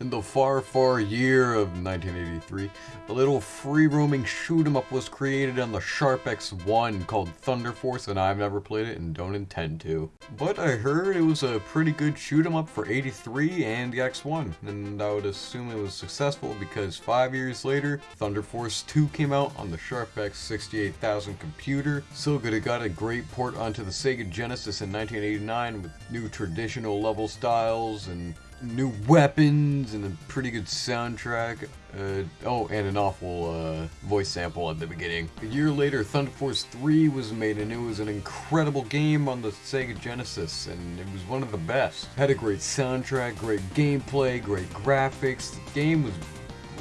In the far, far year of 1983, a little free-roaming shoot-em-up was created on the Sharp X1 called Thunder Force, and I've never played it and don't intend to. But I heard it was a pretty good shoot-em-up for 83 and the X1, and I would assume it was successful because five years later, Thunder Force 2 came out on the Sharp X 68000 computer. So good it got a great port onto the Sega Genesis in 1989 with new traditional level styles and new weapons and a pretty good soundtrack. Uh, oh, and an awful uh, voice sample at the beginning. A year later, Thunder Force 3 was made and it was an incredible game on the Sega Genesis and it was one of the best. Had a great soundtrack, great gameplay, great graphics. The game was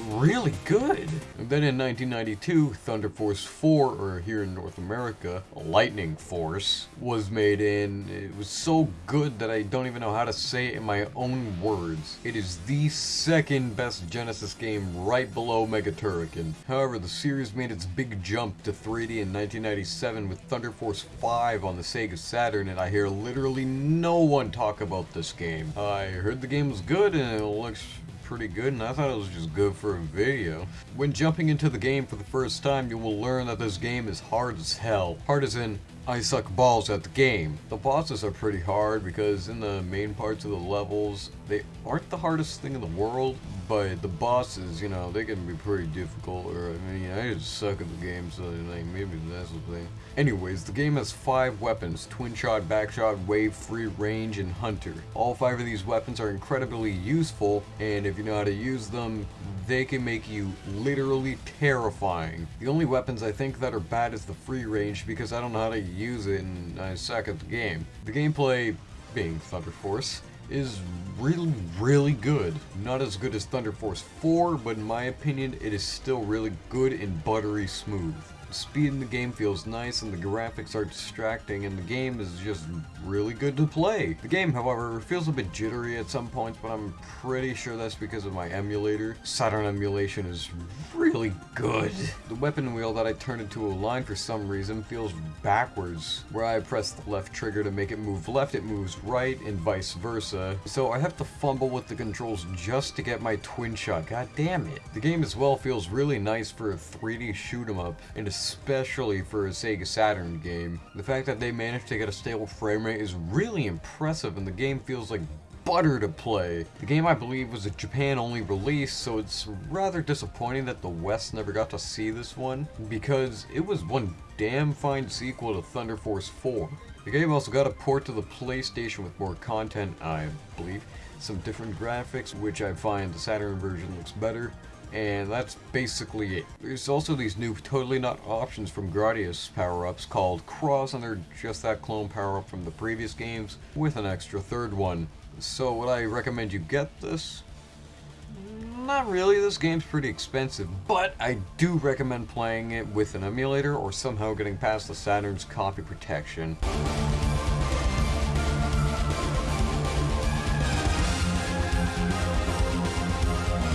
really good. And then in 1992, Thunder Force 4, or here in North America, Lightning Force, was made and it was so good that I don't even know how to say it in my own words. It is the second best Genesis game right below Mega Turrican. However, the series made its big jump to 3D in 1997 with Thunder Force 5 on the Sega Saturn and I hear literally no one talk about this game. I heard the game was good and it looks pretty good and I thought it was just good for a video. When jumping into the game for the first time, you will learn that this game is hard as hell. Hard as in, I suck balls at the game. The bosses are pretty hard because in the main parts of the levels, they aren't the hardest thing in the world, but the bosses, you know, they can be pretty difficult, or, I mean, I just suck at the game, so, like, maybe that's the thing. Anyways, the game has five weapons, Twin Shot, Backshot, Wave, Free Range, and Hunter. All five of these weapons are incredibly useful, and if you know how to use them, they can make you literally terrifying. The only weapons I think that are bad is the Free Range, because I don't know how to use it, and I suck at the game. The gameplay, being Thunder Force, is really, really good. Not as good as Thunder Force 4, but in my opinion, it is still really good and buttery smooth. Speed in the game feels nice and the graphics are distracting and the game is just really good to play. The game, however, feels a bit jittery at some points, but I'm pretty sure that's because of my emulator. Saturn emulation is really good. The weapon wheel that I turned into a line for some reason feels backwards. Where I press the left trigger to make it move left, it moves right, and vice versa. So I have to fumble with the controls just to get my twin shot. God damn it. The game as well feels really nice for a 3D shoot 'em up, and especially for a Sega Saturn game. The fact that they managed to get a stable frame rate is really impressive and the game feels like butter to play. The game I believe was a Japan only release so it's rather disappointing that the West never got to see this one because it was one damn fine sequel to Thunder Force 4. The game also got a port to the PlayStation with more content, I believe, some different graphics, which I find the Saturn version looks better, and that's basically it. There's also these new totally not options from Gradius power-ups called Cross, and they're just that clone power-up from the previous games with an extra third one. So would I recommend you get this? Not really, this game's pretty expensive, but I do recommend playing it with an emulator or somehow getting past the Saturn's copy protection.